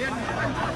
viên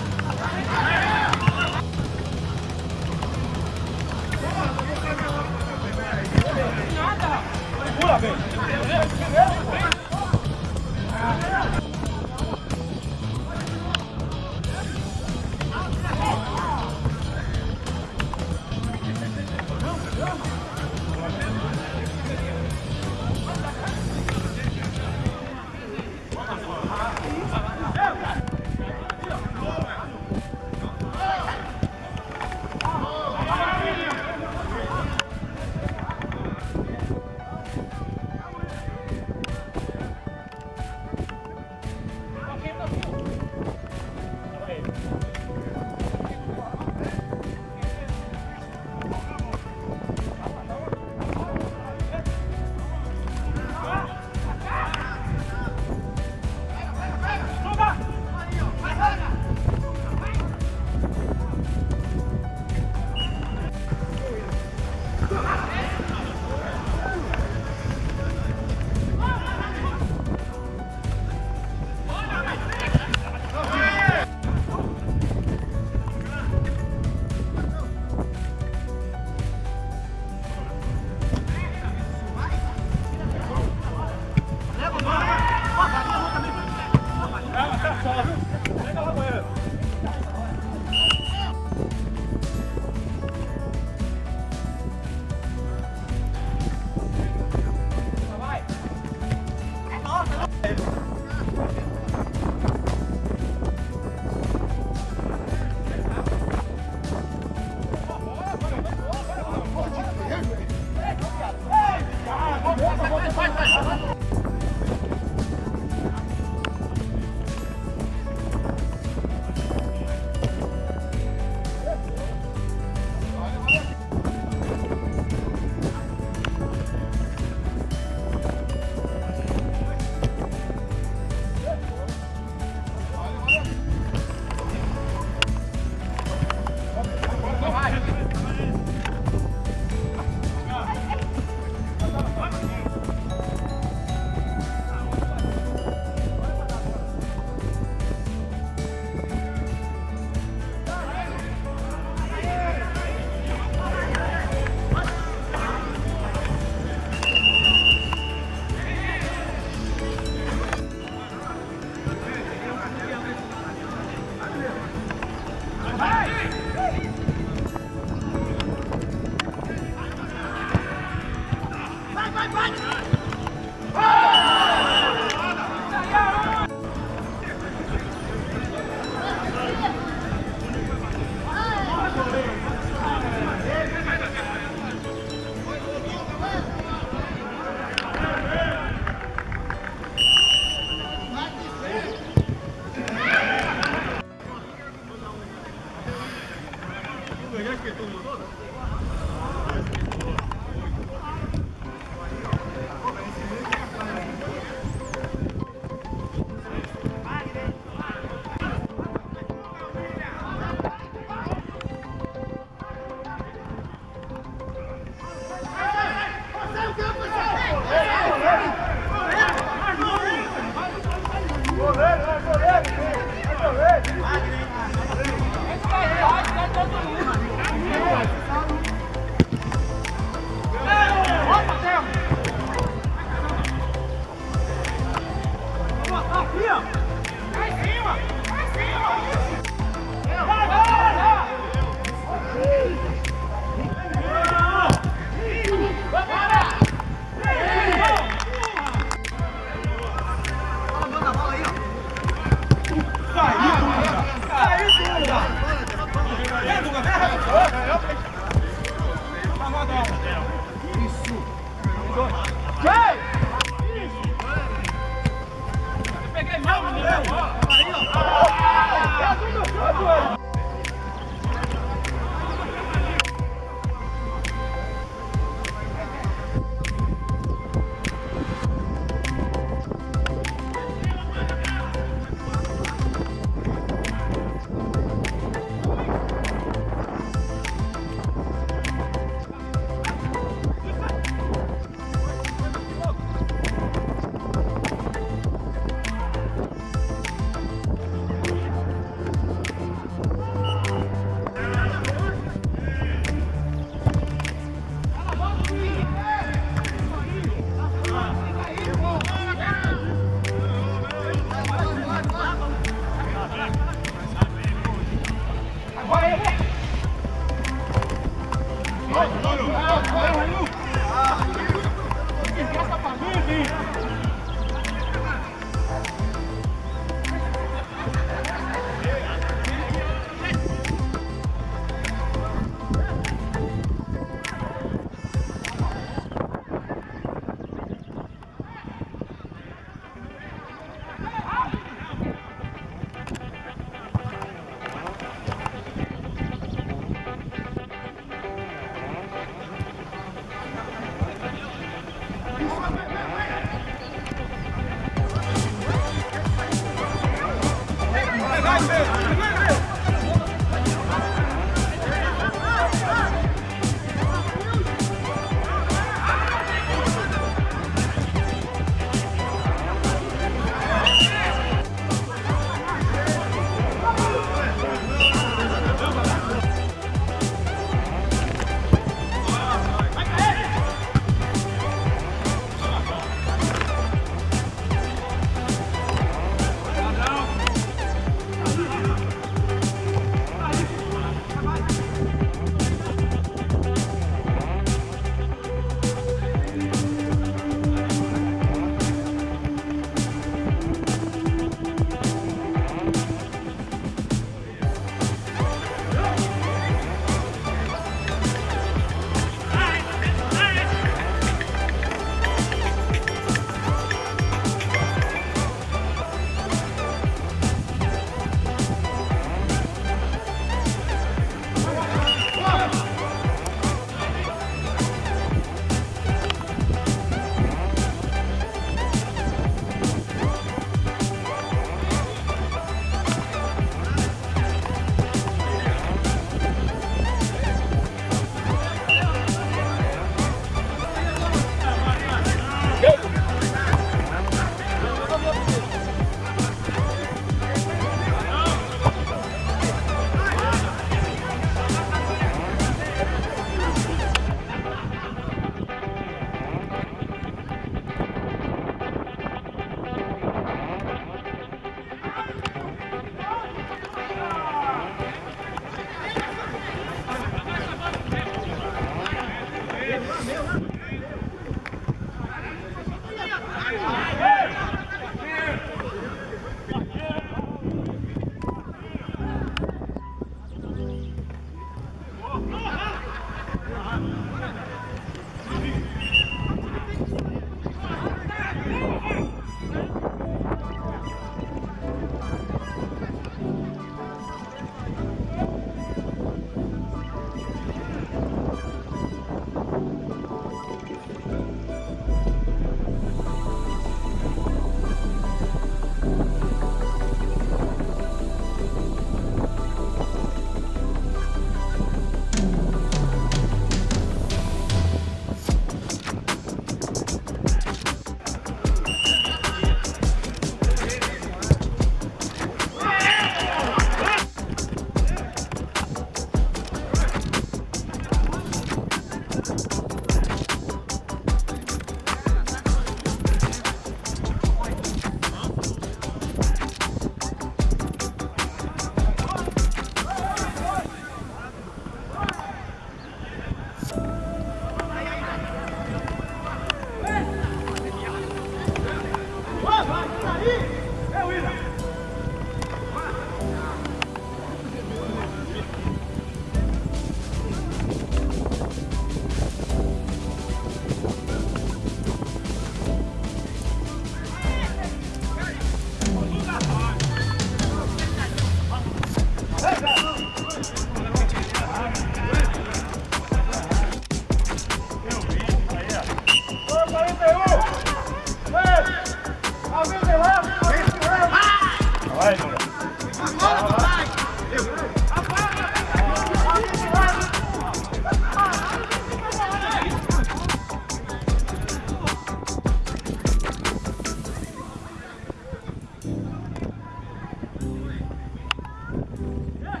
Yeah.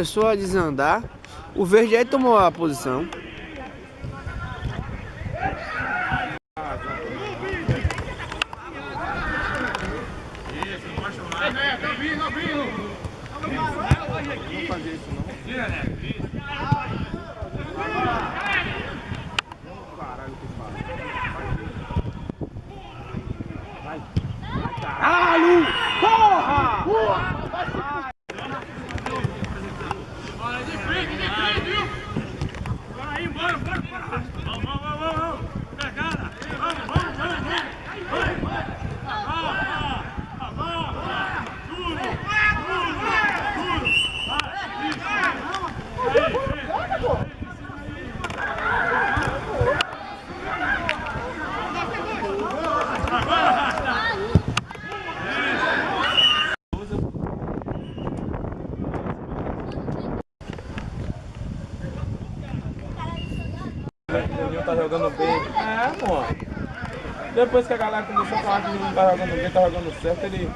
começou a desandar. O verde aí tomou a posição. Caralho! Porra! Porra! essa parte que ele não tá jogando bem, tá jogando certo, ele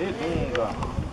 e dunga.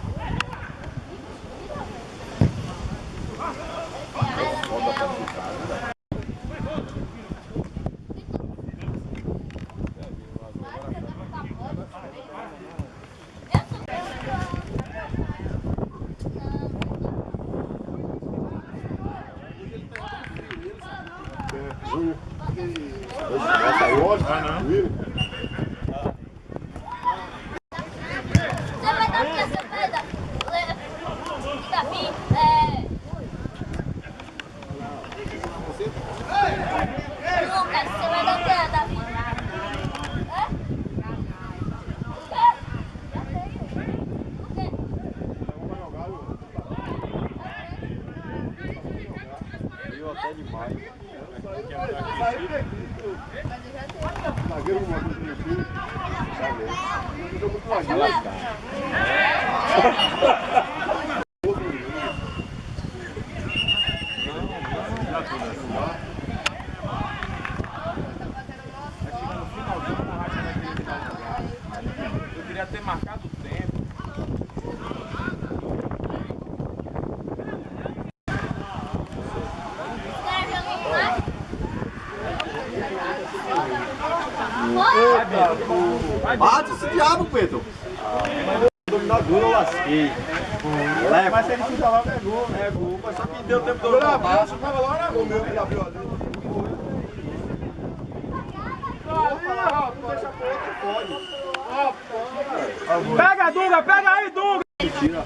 Pega, Dunga, pega aí, Dunga! Tira.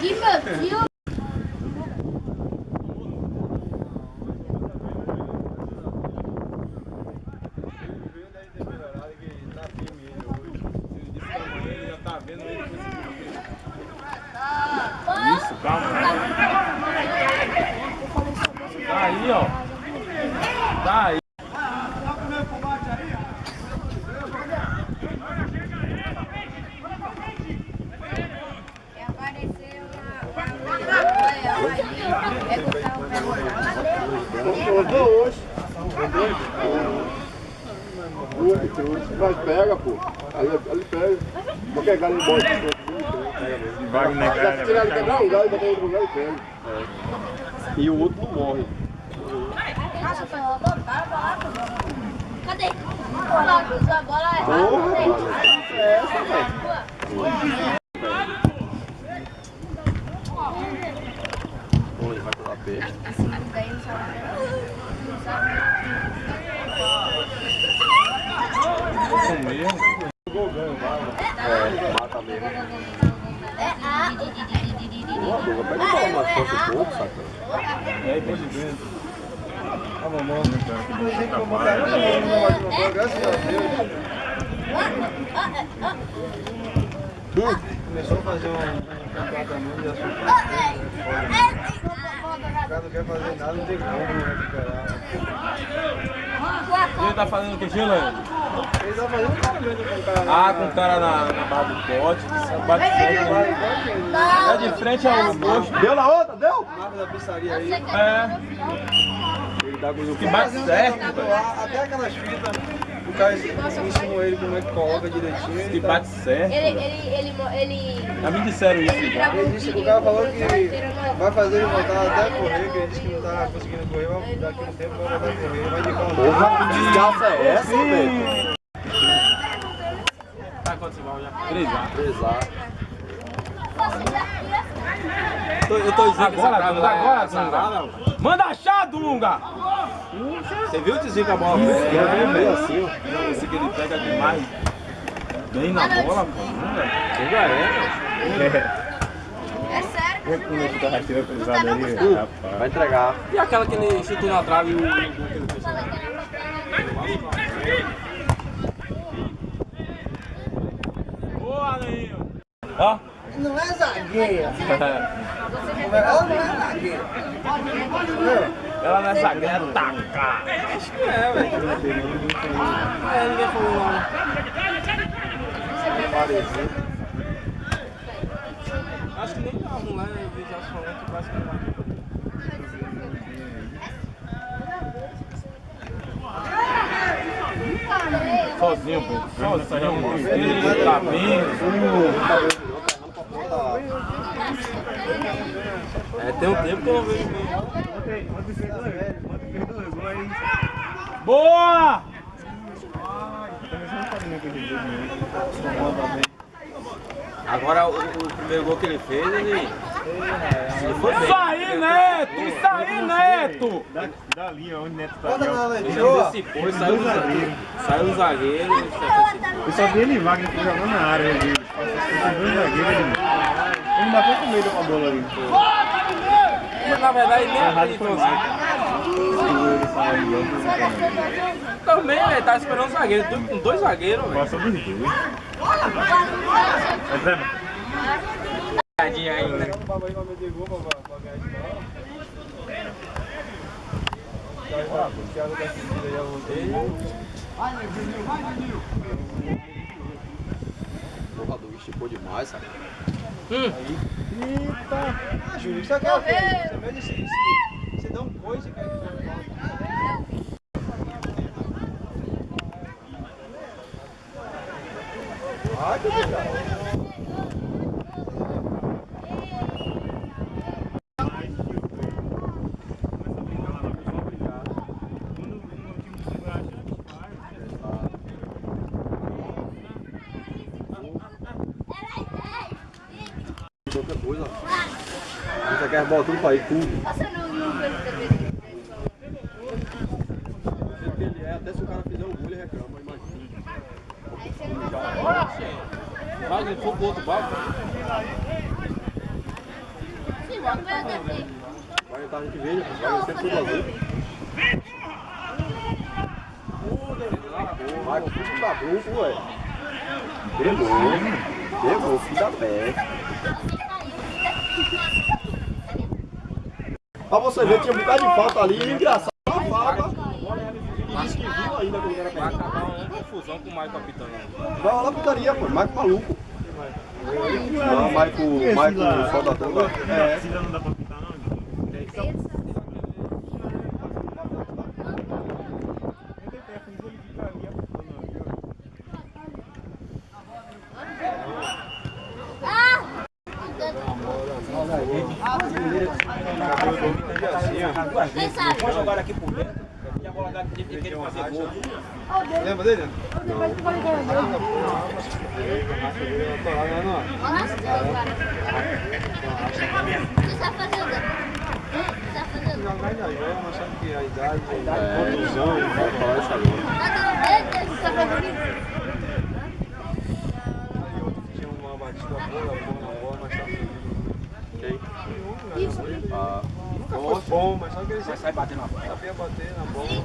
Que meu tio. Isso, calma. Tá aí, ó. Tá aí. Rodou hoje. Mas pega, pô. Ali, ali pega. Vou pegar ele embora. Wagner, Já tirar ele quebrar um galho, botar ele no lugar e pega. E o outro não morre. Cadê? Bola, cruzou a bola errada. É essa, velho. Ele vai pular peixe. É, mata mesmo. É a. Pega uma um pouco? E aí, pode ver. A mamãe. Tem como botar ela não, vai de mamãe, graças a Deus. Começou a fazer um tratamento de açúcar. O cara não quer fazer nada, não tem como recuperar. Ele tá fazendo o que, Gila? Ele tá fazendo tratamento com o cara. Ah, com o cara na, na barra do pote. Bate ele. É de frente ao posto. Deu na outra, deu? Marca da pizzaria aí. É. Ele dá com Que bate certo, Até aquelas fitas, o cara ensinou ele como é que coloca direitinho. Que ele tá- bate certo. Ele, ele, ele, ele. Já me disseram isso já. Ele disse que o cara falou que vai fazer ele voltar até a correr, que ele disse que não tá conseguindo correr, vai, daqui a um tempo vai voltar a correr, vai indicar um Porra, que desgraça é essa, velho? Tá quantos mal já? Três já. Pesar. Eu tô dizendo agora, Dunga, agora, Dunga. Manda achar, Dunga! Você viu o desvio que a bola ver fez? meio assim, ó. Esse que ele pega demais. Bem na bola, pô. Dunga. Dunga é, É sério? Vai entregar. E aquela que ele chutou na trave e o gol que ele fez? Boa, Neil! Ó. Não é zagueira. Ela não é zagueira, é taca. Acho que é, velho. É, ninguém falou lá. Acho que nem a mulher já falou que parece que não vai. Sozinho, pô. Sozinho, mano. Ele tá bem. É, tem um tempo que eu não vejo bem. Boa! Agora o, o primeiro gol que ele fez, ele. Ele foi bem. Isso aí, Neto! Isso aí, Neto! Da linha onde o Neto tá. Ele antecipou saiu do zagueiro. Saiu do zagueiro. Eu só vi ele que jogando na área ali. Ele. Ele bateu com medo com a bola ali. Na verdade nem acreditou assim. Também, velho, tá esperando o zagueiro. Com dois zagueiros, velho. Passou dos dois. É Zé, Tadinho ainda. O papai vai O Thiago tá seguindo aí a voltei. Porra, Duga esticou demais, sabe? Ah, Júlio, isso aqui é o quê? Você dá um coice, cara. Quer as bolas tudo pra ir, tudo. Você não, não fez também. Ele é, até se o cara fizer o gol, ele reclama, imagina. Aí você não vai Vai, ele for pro outro barco. Sim, vamos ver o defeito. Vai entrar a gente verde, vai sempre tudo azul. Vai com tudo da grupo, ué. Pegou. Pegou, filho da peste. Pra você ver, tinha um bocado de falta ali, engraçado. Uma falta. E disse que viu ainda quando era Vai acabar uma confusão com o Maicon apitando. Vai lá putaria, pô. Maico maluco. Não, Maico, Maico solta toda. É. Ainda não dá pra pintar, não? Quem sabe? jogar aqui por dentro. E a bola daqui de querer fazer gol. Lembra dele? Olha as coisas, cara. O que você tá fazendo? O que você tá fazendo? mas sabe que a idade, a contusão, vai falar isso agora. Tá dando dedo? O que você tá fazendo? Aí outro que tinha uma batida boa, boa na bola, mas tá Quem? Ah, nunca foi bom, mas sabe que ele Vai sair batendo na bola. sabia bater na bola.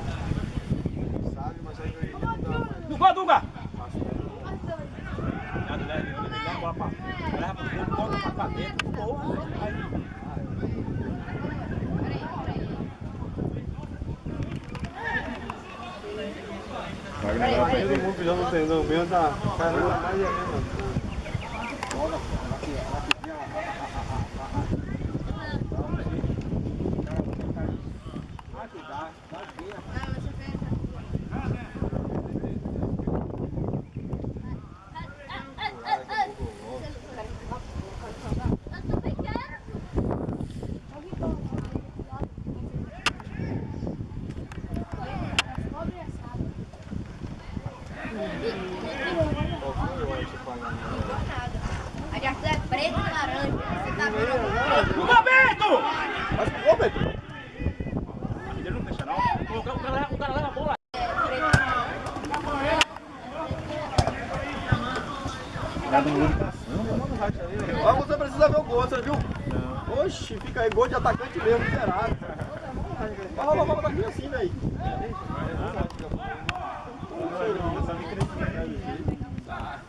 Sabe, mas sabe que ele não dá. Dunga, Dunga! Nada, né? Ele dá a bola pra leva pro gol, bota pra dentro, gol. Aí, Todo mundo já não tem, não. Mesmo da caramba, mais é mesmo. Eu também quero. A de arco é preto e laranja. Você tá vendo algum preto? Dunga, Bento! Mas que gol, Pedro? Ele não fecha, não. O cara, o cara, o cara leva a bola. Mas você precisa ver o gol, você viu? Não. Oxi, fica aí, gol de atacante mesmo, miserável. Vai rolar a bola daqui assim, velho.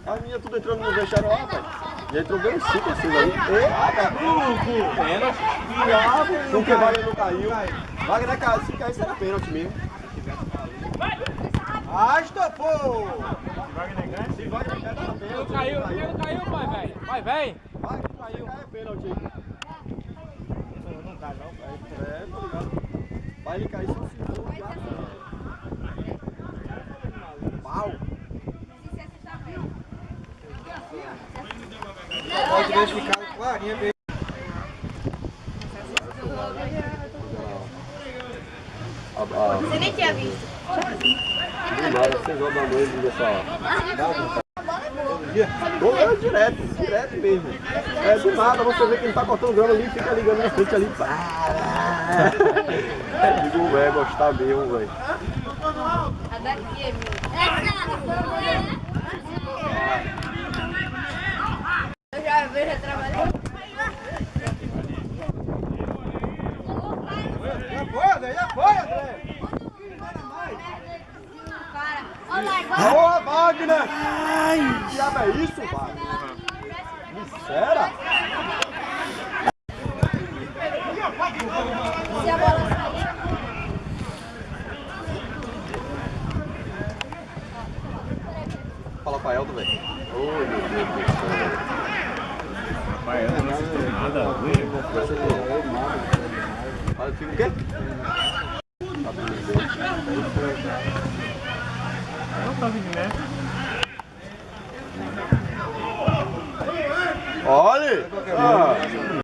A minha tudo entrando no vestiário lá, rapaz. Já entrou bem cinco assim aí. Eita, grupo! Pênalti. Diabo, porque o Wagner não caiu. Wagner caiu, se cair será pênalti mesmo. Ah, estopou! Se Dá pênalti. Caiu, não caiu, pai, velho. Vai, vem. Vai, caiu. Cai é pênalti aí. Não cai não, pai. É, tô ligado. Vai ele cair só se for. Pau. Pode deixar ficar clarinha mesmo. Você nem tinha visto. Nada, seis horas da noite, dessa hora. A bola é boa. Gol é direto, direto mesmo. É do nada, você vê que ele tá cortando grama ali, fica ligando na frente ali. Digo, velho, gostar mesmo, velho. A daqui é minha. Eu já vejo, já trabalhei. Já foi, André, já foi, André. Olha Wagner! Ai! Que diabo é isso, Wagner? Será? Se a bola sair. Fala pra Elton, velho. Ô, meu Deus do céu. Pai, eu não sei nada a ver. Olha, fica o quê? Não tá vindo, né? Olha! Ah.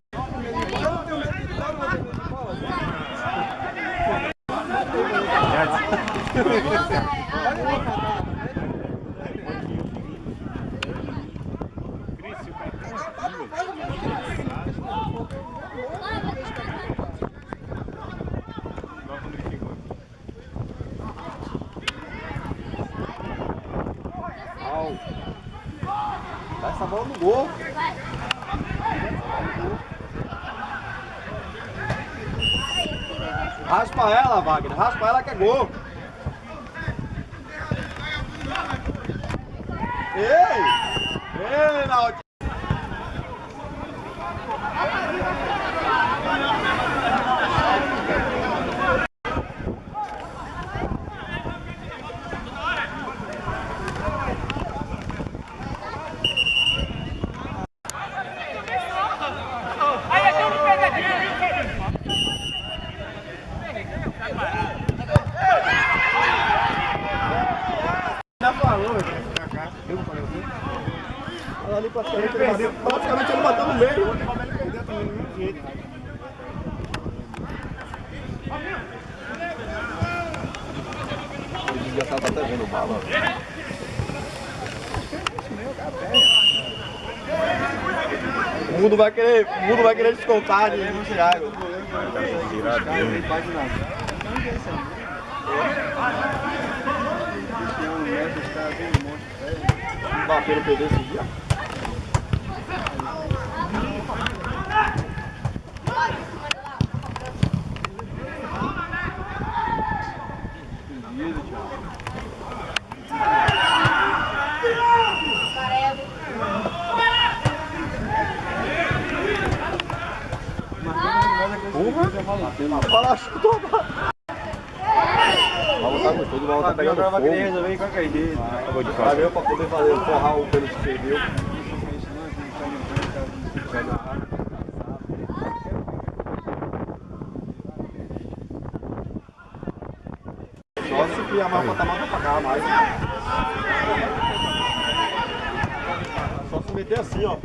bola no gol. Raspa ela, Wagner. Raspa ela que é gol. Ei! Ei, Náutico! Ali praticamente ele bateu, praticamente ele bateu no meio. Perdeu também do mesmo jeito. Ele devia estar até vendo o bala. O mundo vai querer, o mundo vai querer descontar de Thiago. O Mbappé não perdeu esse dia. Fala, chutou. Vai voltar com tudo, vai voltar pegando fogo. resolver em qualquer jeito. Vai ver pra poder fazer, forrar o pênalti que perdeu. Só se criar mais patamar pra pagar mais. Só se meter assim, ó.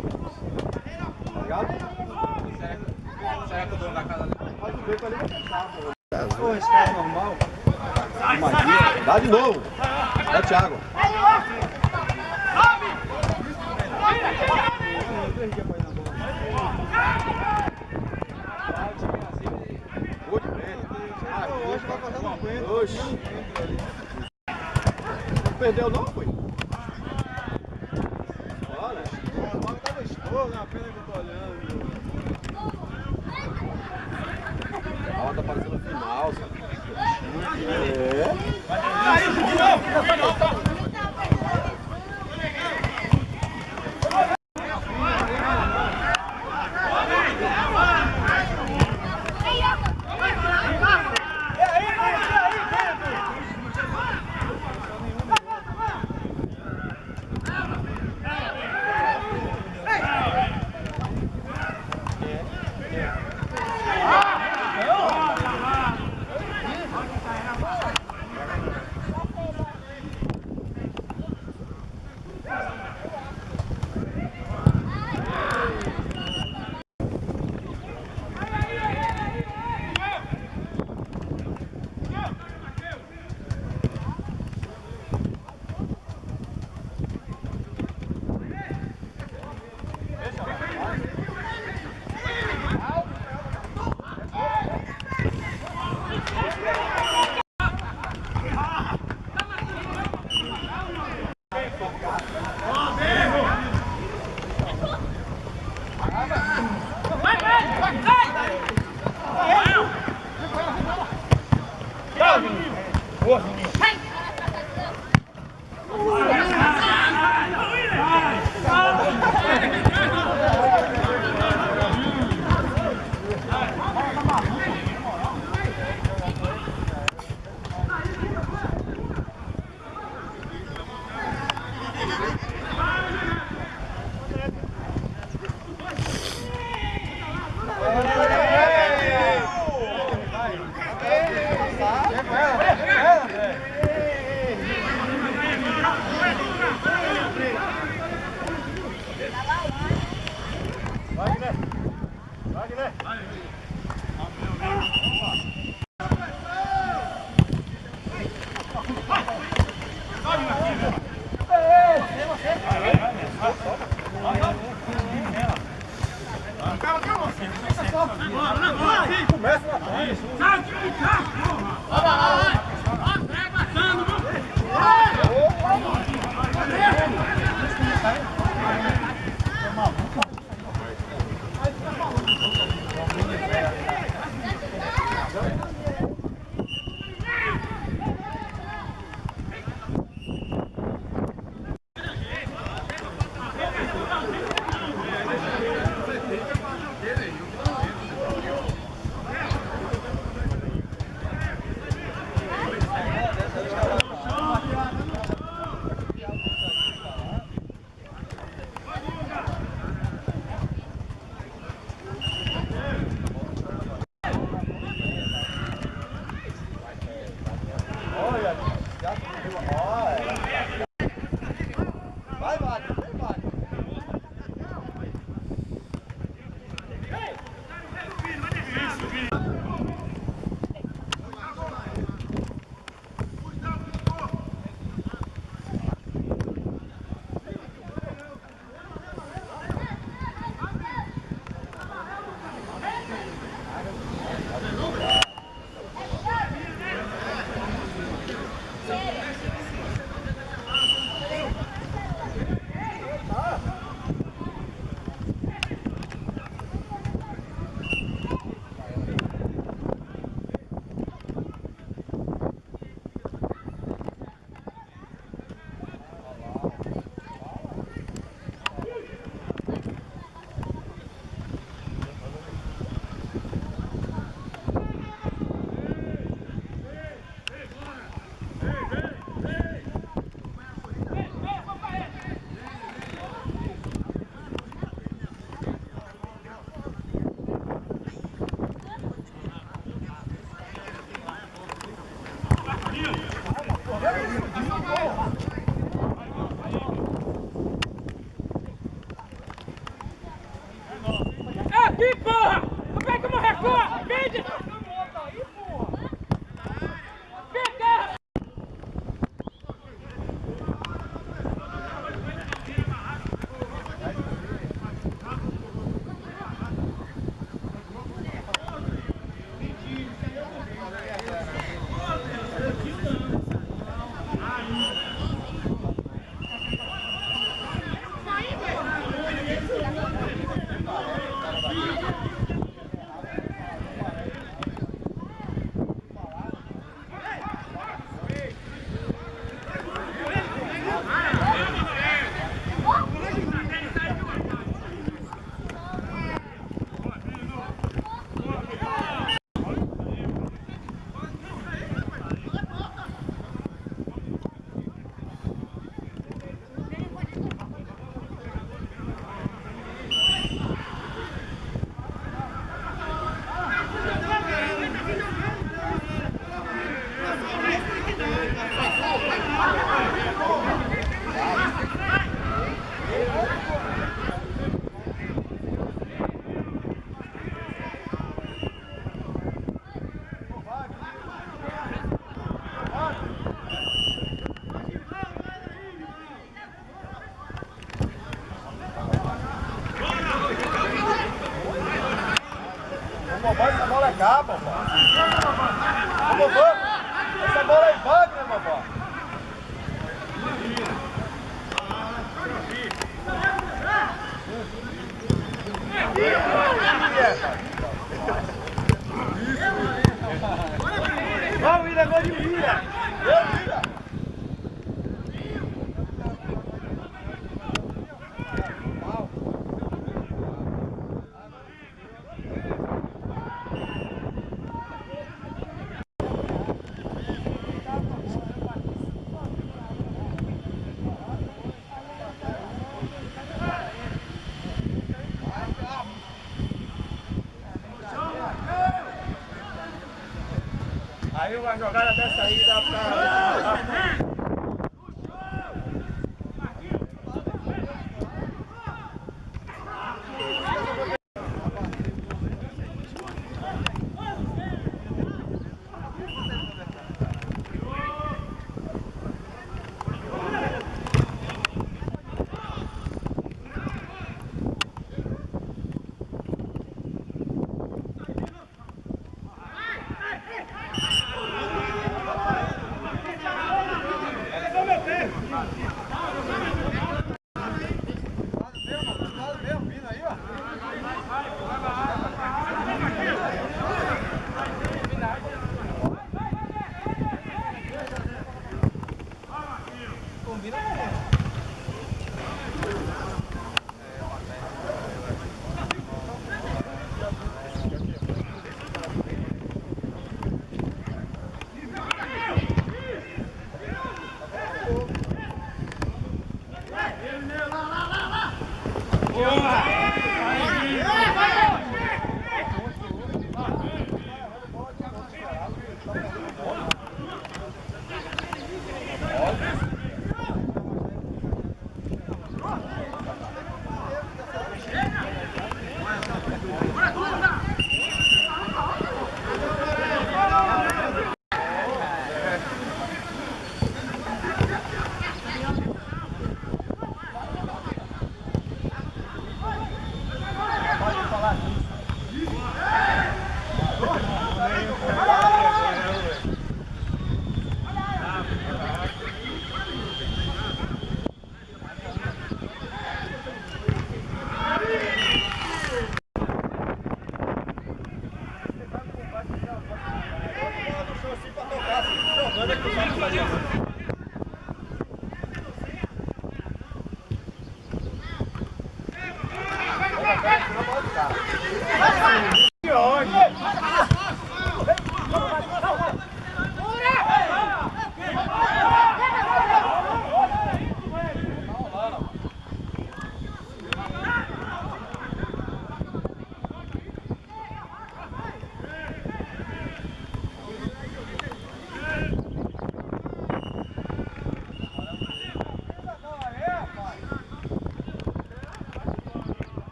Aí uma jogada dessa aí dá pra.